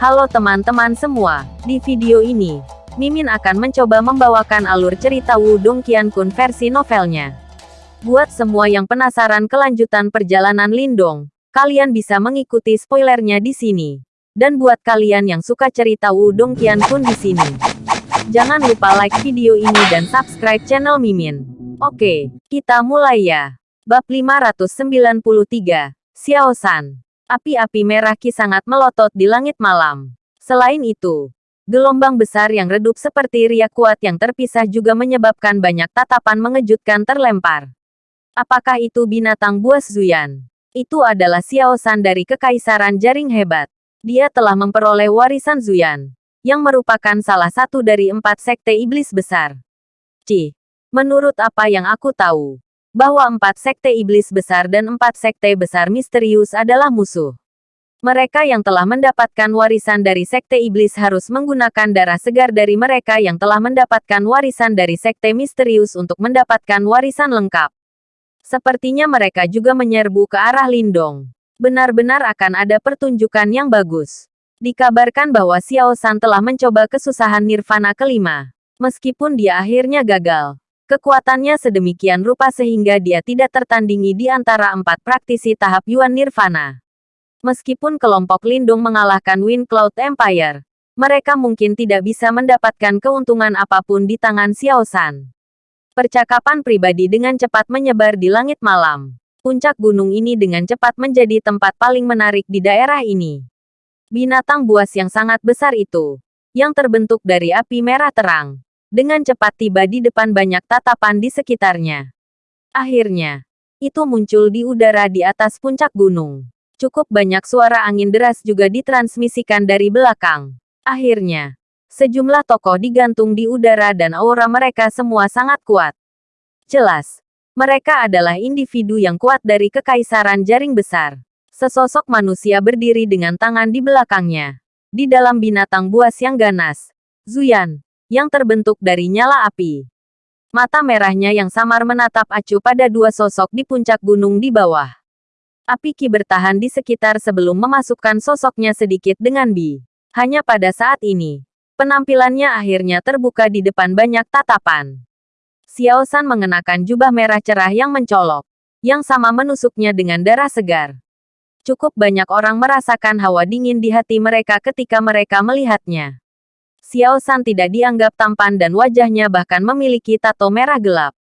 Halo teman-teman semua, di video ini, Mimin akan mencoba membawakan alur cerita Wudong Qiankun versi novelnya. Buat semua yang penasaran kelanjutan perjalanan Lindong, kalian bisa mengikuti spoilernya di sini. Dan buat kalian yang suka cerita Wudong Qiankun di sini, jangan lupa like video ini dan subscribe channel Mimin. Oke, kita mulai ya. Bab 593, Xiao San. Api-api merah Ki sangat melotot di langit malam. Selain itu, gelombang besar yang redup seperti riak kuat yang terpisah juga menyebabkan banyak tatapan mengejutkan terlempar. Apakah itu binatang buas Zuyan? Itu adalah Xiao San dari Kekaisaran Jaring Hebat. Dia telah memperoleh warisan Zuyan, yang merupakan salah satu dari empat sekte iblis besar. Ci, menurut apa yang aku tahu, bahwa empat sekte iblis besar dan empat sekte besar misterius adalah musuh. Mereka yang telah mendapatkan warisan dari sekte iblis harus menggunakan darah segar dari mereka yang telah mendapatkan warisan dari sekte misterius untuk mendapatkan warisan lengkap. Sepertinya mereka juga menyerbu ke arah Lindong. Benar-benar akan ada pertunjukan yang bagus. Dikabarkan bahwa Xiao San telah mencoba kesusahan nirvana kelima. Meskipun dia akhirnya gagal, Kekuatannya sedemikian rupa sehingga dia tidak tertandingi di antara empat praktisi tahap Yuan Nirvana. Meskipun kelompok Lindung mengalahkan Wind Cloud Empire, mereka mungkin tidak bisa mendapatkan keuntungan apa pun di tangan Xiao San. Percakapan pribadi dengan cepat menyebar di langit malam. Puncak gunung ini dengan cepat menjadi tempat paling menarik di daerah ini. Binatang buas yang sangat besar itu, yang terbentuk dari api merah terang, dengan cepat tiba di depan banyak tatapan di sekitarnya. Akhirnya, itu muncul di udara di atas puncak gunung. Cukup banyak suara angin deras juga ditransmisikan dari belakang. Akhirnya, sejumlah tokoh digantung di udara dan aura mereka semua sangat kuat. Jelas, mereka adalah individu yang kuat dari kekaisaran jaring besar. Sesosok manusia berdiri dengan tangan di belakangnya. Di dalam binatang buas yang ganas. Zuyan, yang terbentuk dari nyala api. Mata merahnya yang samar menatap acuh pada dua sosok di puncak gunung di bawah. Api Ki bertahan di sekitar sebelum memasukkan sosoknya sedikit dengan Bi. Hanya pada saat ini, penampilannya akhirnya terbuka di depan banyak tatapan. Xiao San mengenakan jubah merah cerah yang mencolok, yang sama menusuknya dengan darah segar. Cukup banyak orang merasakan hawa dingin di hati mereka ketika mereka melihatnya. Xiao San tidak dianggap tampan dan wajahnya bahkan memiliki tato merah gelap.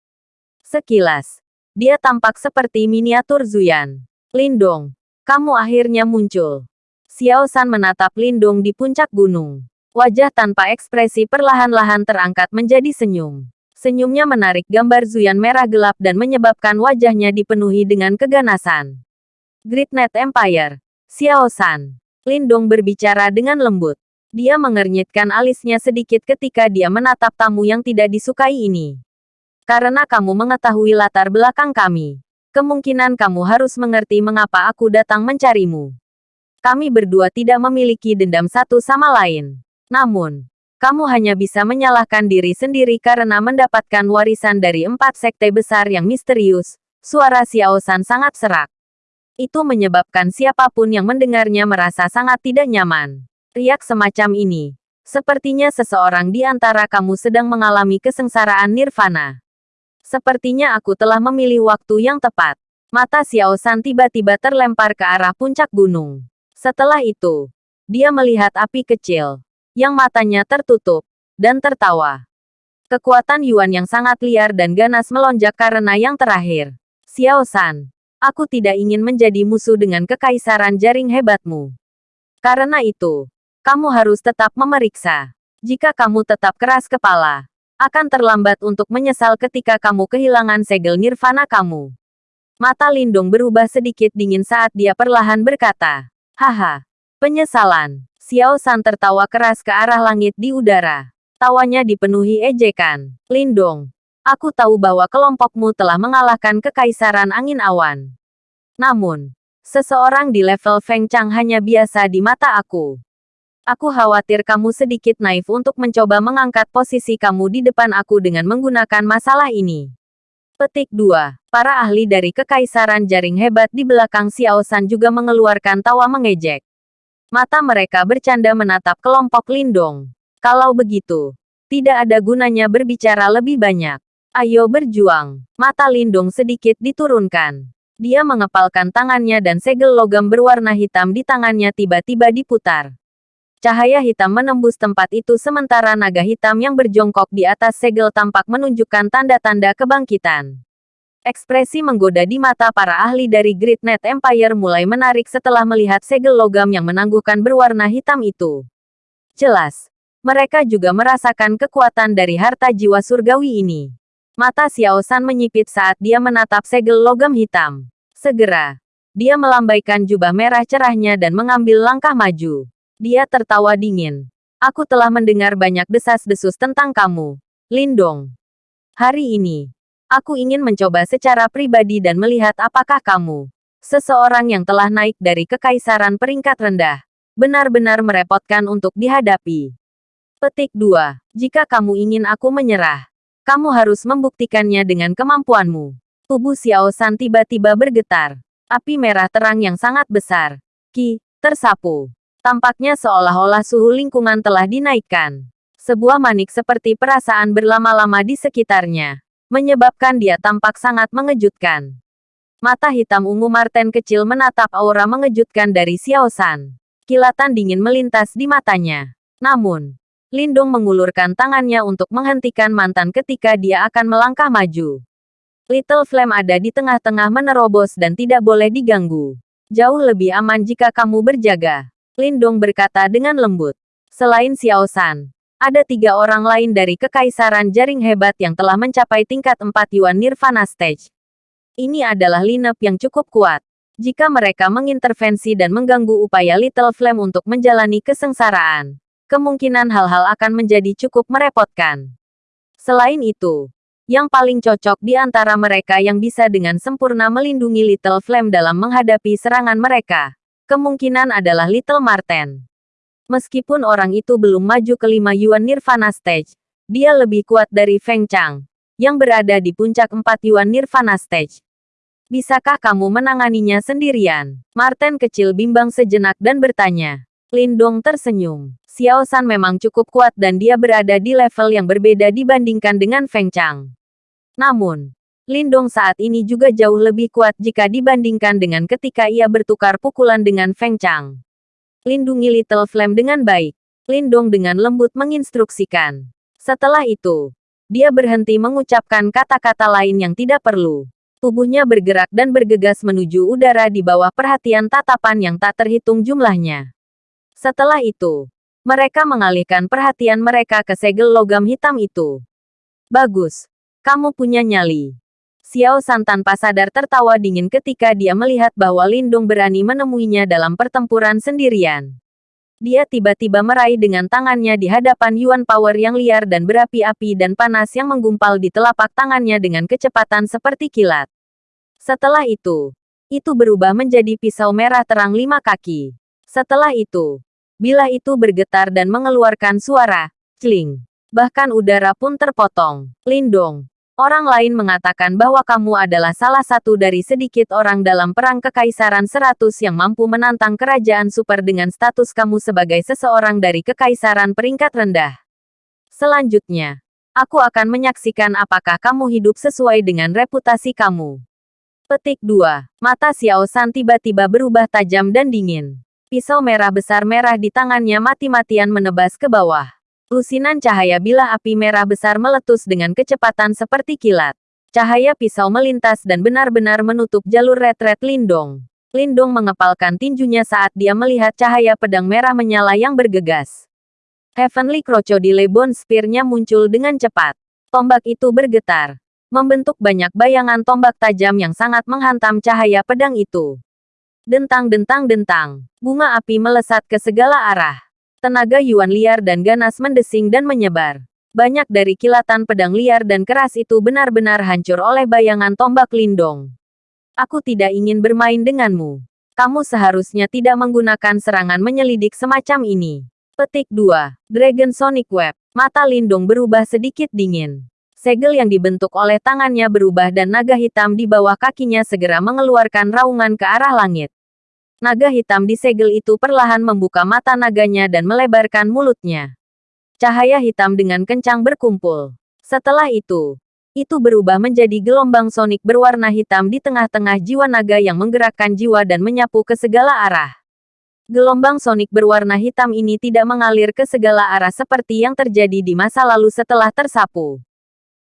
Sekilas, dia tampak seperti miniatur Zuyan. Lindong, kamu akhirnya muncul. Xiao San menatap Lindong di puncak gunung. Wajah tanpa ekspresi perlahan-lahan terangkat menjadi senyum. Senyumnya menarik gambar Zuyan merah gelap dan menyebabkan wajahnya dipenuhi dengan keganasan. Great Net Empire, Xiao San. Lindong berbicara dengan lembut. Dia mengernyitkan alisnya sedikit ketika dia menatap tamu yang tidak disukai ini. Karena kamu mengetahui latar belakang kami. Kemungkinan kamu harus mengerti mengapa aku datang mencarimu. Kami berdua tidak memiliki dendam satu sama lain. Namun, kamu hanya bisa menyalahkan diri sendiri karena mendapatkan warisan dari empat sekte besar yang misterius. Suara Xiao San sangat serak. Itu menyebabkan siapa pun yang mendengarnya merasa sangat tidak nyaman. Riak semacam ini. Sepertinya seseorang di antara kamu sedang mengalami kesengsaraan nirvana. Sepertinya aku telah memilih waktu yang tepat. Mata Xiao San tiba-tiba terlempar ke arah puncak gunung. Setelah itu, dia melihat api kecil, yang matanya tertutup, dan tertawa. Kekuatan Yuan yang sangat liar dan ganas melonjak karena yang terakhir. Xiao San, aku tidak ingin menjadi musuh dengan kekaisaran jaring hebatmu. Karena itu, kamu harus tetap memeriksa. Jika kamu tetap keras kepala, akan terlambat untuk menyesal ketika kamu kehilangan segel nirvana kamu. Mata Lindung berubah sedikit dingin saat dia perlahan berkata, Haha, penyesalan. Xiao San tertawa keras ke arah langit di udara. Tawanya dipenuhi ejekan. Lindong, aku tahu bahwa kelompokmu telah mengalahkan kekaisaran angin awan. Namun, seseorang di level Feng Chang hanya biasa di mata aku. Aku khawatir kamu sedikit naif untuk mencoba mengangkat posisi kamu di depan aku dengan menggunakan masalah ini. Petik 2. Para ahli dari Kekaisaran Jaring Hebat di belakang Xiao San juga mengeluarkan tawa mengejek. Mata mereka bercanda menatap kelompok Lindong. Kalau begitu, tidak ada gunanya berbicara lebih banyak. Ayo berjuang. Mata Lindung sedikit diturunkan. Dia mengepalkan tangannya dan segel logam berwarna hitam di tangannya tiba-tiba diputar. Cahaya hitam menembus tempat itu sementara naga hitam yang berjongkok di atas segel tampak menunjukkan tanda-tanda kebangkitan. Ekspresi menggoda di mata para ahli dari Great Net Empire mulai menarik setelah melihat segel logam yang menangguhkan berwarna hitam itu. Jelas, mereka juga merasakan kekuatan dari harta jiwa surgawi ini. Mata Xiao San menyipit saat dia menatap segel logam hitam. Segera, dia melambaikan jubah merah cerahnya dan mengambil langkah maju. Dia tertawa dingin. Aku telah mendengar banyak desas-desus tentang kamu, Lindong. Hari ini, aku ingin mencoba secara pribadi dan melihat apakah kamu, seseorang yang telah naik dari kekaisaran peringkat rendah, benar-benar merepotkan untuk dihadapi. Petik 2. Jika kamu ingin aku menyerah, kamu harus membuktikannya dengan kemampuanmu. Tubuh Xiao San tiba-tiba bergetar. Api merah terang yang sangat besar. Ki, tersapu. Tampaknya seolah-olah suhu lingkungan telah dinaikkan. Sebuah manik seperti perasaan berlama-lama di sekitarnya. Menyebabkan dia tampak sangat mengejutkan. Mata hitam ungu Marten kecil menatap aura mengejutkan dari Xiao San. Kilatan dingin melintas di matanya. Namun, Lindung mengulurkan tangannya untuk menghentikan mantan ketika dia akan melangkah maju. Little Flame ada di tengah-tengah menerobos dan tidak boleh diganggu. Jauh lebih aman jika kamu berjaga. Lindung berkata dengan lembut. Selain Xiao San, ada tiga orang lain dari Kekaisaran Jaring Hebat yang telah mencapai tingkat 4 Yuan Nirvana Stage. Ini adalah lineup yang cukup kuat. Jika mereka mengintervensi dan mengganggu upaya Little Flame untuk menjalani kesengsaraan, kemungkinan hal-hal akan menjadi cukup merepotkan. Selain itu, yang paling cocok di antara mereka yang bisa dengan sempurna melindungi Little Flame dalam menghadapi serangan mereka, kemungkinan adalah Little Marten. Meskipun orang itu belum maju ke lima Yuan Nirvana Stage, dia lebih kuat dari Feng Chang, yang berada di puncak 4 Yuan Nirvana Stage. Bisakah kamu menanganinya sendirian? Marten kecil bimbang sejenak dan bertanya. Lindong tersenyum. Xiao San memang cukup kuat dan dia berada di level yang berbeda dibandingkan dengan Feng Chang. Namun, Lindong saat ini juga jauh lebih kuat jika dibandingkan dengan ketika ia bertukar pukulan dengan Feng Chang. Lindungi Little Flame dengan baik. Lindong dengan lembut menginstruksikan. Setelah itu, dia berhenti mengucapkan kata-kata lain yang tidak perlu. Tubuhnya bergerak dan bergegas menuju udara di bawah perhatian tatapan yang tak terhitung jumlahnya. Setelah itu, mereka mengalihkan perhatian mereka ke segel logam hitam itu. Bagus. Kamu punya nyali. Xiao San tanpa sadar tertawa dingin ketika dia melihat bahwa Lindung berani menemuinya dalam pertempuran sendirian. Dia tiba-tiba meraih dengan tangannya di hadapan Yuan Power yang liar dan berapi-api dan panas yang menggumpal di telapak tangannya dengan kecepatan seperti kilat. Setelah itu, itu berubah menjadi pisau merah terang lima kaki. Setelah itu, Bila itu bergetar dan mengeluarkan suara, cling. Bahkan udara pun terpotong. Lindong. Orang lain mengatakan bahwa kamu adalah salah satu dari sedikit orang dalam perang kekaisaran seratus yang mampu menantang kerajaan super dengan status kamu sebagai seseorang dari kekaisaran peringkat rendah. Selanjutnya, aku akan menyaksikan apakah kamu hidup sesuai dengan reputasi kamu. Petik 2. Mata Xiao San tiba-tiba berubah tajam dan dingin. Pisau merah besar merah di tangannya mati-matian menebas ke bawah. Lusinan cahaya bilah api merah besar meletus dengan kecepatan seperti kilat. Cahaya pisau melintas dan benar-benar menutup jalur retret Lindong. Lindong mengepalkan tinjunya saat dia melihat cahaya pedang merah menyala yang bergegas. Heavenly Crocodile Bone Spear-nya muncul dengan cepat. Tombak itu bergetar. Membentuk banyak bayangan tombak tajam yang sangat menghantam cahaya pedang itu. Dentang-dentang-dentang. Bunga api melesat ke segala arah. Tenaga Yuan liar dan ganas mendesing dan menyebar. Banyak dari kilatan pedang liar dan keras itu benar-benar hancur oleh bayangan tombak lindong. Aku tidak ingin bermain denganmu. Kamu seharusnya tidak menggunakan serangan menyelidik semacam ini. Petik 2. Dragon Sonic Web. Mata Lindong berubah sedikit dingin. Segel yang dibentuk oleh tangannya berubah dan naga hitam di bawah kakinya segera mengeluarkan raungan ke arah langit. Naga hitam di segel itu perlahan membuka mata naganya dan melebarkan mulutnya. Cahaya hitam dengan kencang berkumpul. Setelah itu, itu berubah menjadi gelombang sonik berwarna hitam di tengah-tengah jiwa naga yang menggerakkan jiwa dan menyapu ke segala arah. Gelombang sonik berwarna hitam ini tidak mengalir ke segala arah seperti yang terjadi di masa lalu setelah tersapu.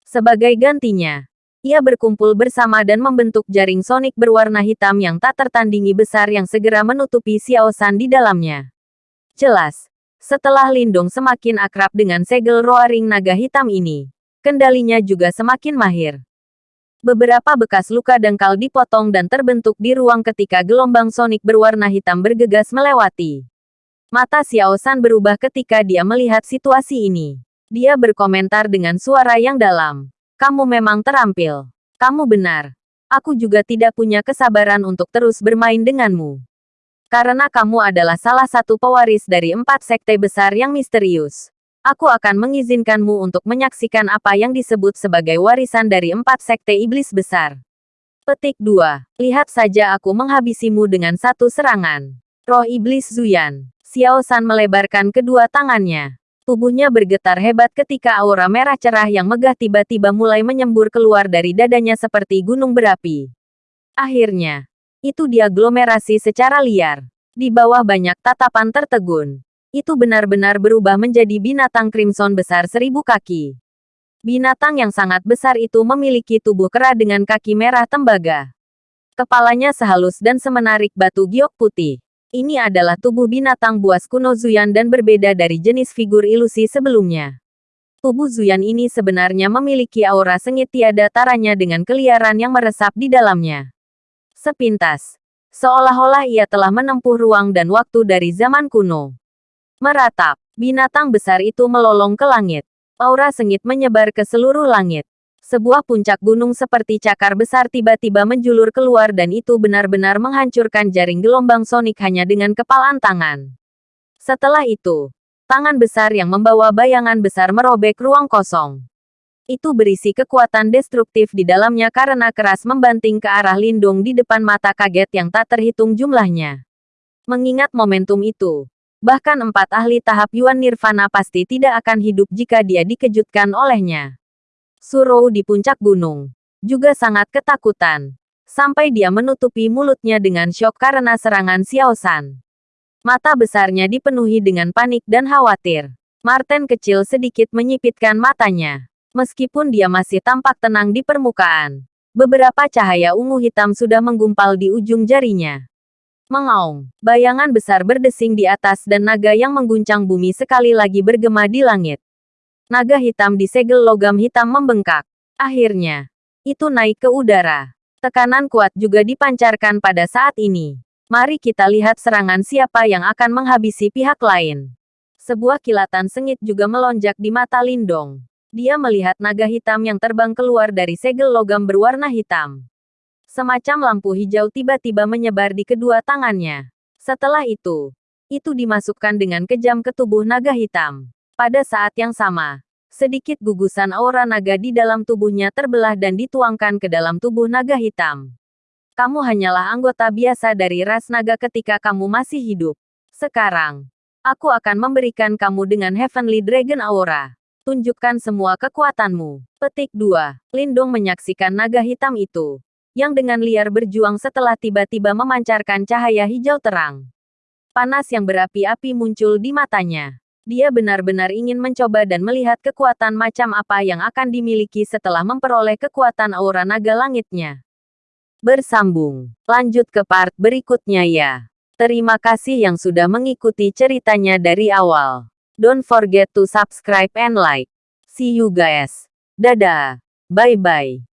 Sebagai gantinya, ia berkumpul bersama dan membentuk jaring sonik berwarna hitam yang tak tertandingi besar yang segera menutupi Xiao San di dalamnya. Jelas, setelah Lindong semakin akrab dengan segel roaring naga hitam ini, kendalinya juga semakin mahir. Beberapa bekas luka dangkal dipotong dan terbentuk di ruang ketika gelombang sonik berwarna hitam bergegas melewati. Mata Xiao San berubah ketika dia melihat situasi ini. Dia berkomentar dengan suara yang dalam. Kamu memang terampil. Kamu benar. Aku juga tidak punya kesabaran untuk terus bermain denganmu. Karena kamu adalah salah satu pewaris dari empat sekte besar yang misterius. Aku akan mengizinkanmu untuk menyaksikan apa yang disebut sebagai warisan dari empat sekte iblis besar. Petik 2. Lihat saja aku menghabisimu dengan satu serangan. Roh Iblis Zuyan. Xiao San melebarkan kedua tangannya. Tubuhnya bergetar hebat ketika aura merah cerah yang megah tiba-tiba mulai menyembur keluar dari dadanya seperti gunung berapi. Akhirnya, itu diaglomerasi secara liar. Di bawah banyak tatapan tertegun. Itu benar-benar berubah menjadi binatang crimson besar seribu kaki. Binatang yang sangat besar itu memiliki tubuh kera dengan kaki merah tembaga. Kepalanya sehalus dan semenarik batu giok putih. Ini adalah tubuh binatang buas kuno Zuyan dan berbeda dari jenis figur ilusi sebelumnya. Tubuh Zuyan ini sebenarnya memiliki aura sengit tiada taranya dengan keliaran yang meresap di dalamnya. Sepintas, seolah-olah ia telah menempuh ruang dan waktu dari zaman kuno. Meratap, binatang besar itu melolong ke langit. Aura sengit menyebar ke seluruh langit. Sebuah puncak gunung seperti cakar besar tiba-tiba menjulur keluar dan itu benar-benar menghancurkan jaring gelombang sonik hanya dengan kepalan tangan. Setelah itu, tangan besar yang membawa bayangan besar merobek ruang kosong itu berisi kekuatan destruktif di dalamnya karena keras membanting ke arah Lindung di depan mata kaget yang tak terhitung jumlahnya. Mengingat momentum itu, bahkan empat ahli tahap Yuan Nirvana pasti tidak akan hidup jika dia dikejutkan olehnya. Surou di puncak gunung juga sangat ketakutan, sampai dia menutupi mulutnya dengan syok karena serangan Xiao San. Mata besarnya dipenuhi dengan panik dan khawatir. Martin kecil sedikit menyipitkan matanya. Meskipun dia masih tampak tenang di permukaan, beberapa cahaya ungu hitam sudah menggumpal di ujung jarinya. Mengaung, bayangan besar berdesing di atas dan naga yang mengguncang bumi sekali lagi bergema di langit. Naga hitam di segel logam hitam membengkak. Akhirnya, itu naik ke udara. Tekanan kuat juga dipancarkan pada saat ini. Mari kita lihat serangan siapa yang akan menghabisi pihak lain. Sebuah kilatan sengit juga melonjak di mata Lindong. Dia melihat naga hitam yang terbang keluar dari segel logam berwarna hitam. Semacam lampu hijau tiba-tiba menyebar di kedua tangannya. Setelah itu, itu dimasukkan dengan kejam ke tubuh naga hitam. Pada saat yang sama, sedikit gugusan aura naga di dalam tubuhnya terbelah dan dituangkan ke dalam tubuh naga hitam. Kamu hanyalah anggota biasa dari ras naga ketika kamu masih hidup. Sekarang, aku akan memberikan kamu dengan Heavenly Dragon Aura. Tunjukkan semua kekuatanmu. Petik 2. Lindong menyaksikan naga hitam itu. Yang dengan liar berjuang setelah tiba-tiba memancarkan cahaya hijau terang. Panas yang berapi-api muncul di matanya. Dia benar-benar ingin mencoba dan melihat kekuatan macam apa yang akan dimiliki setelah memperoleh kekuatan aura naga langitnya. Bersambung. Lanjut ke part berikutnya ya. Terima kasih yang sudah mengikuti ceritanya dari awal. Don't forget to subscribe and like. See you guys. Dadah. Bye-bye.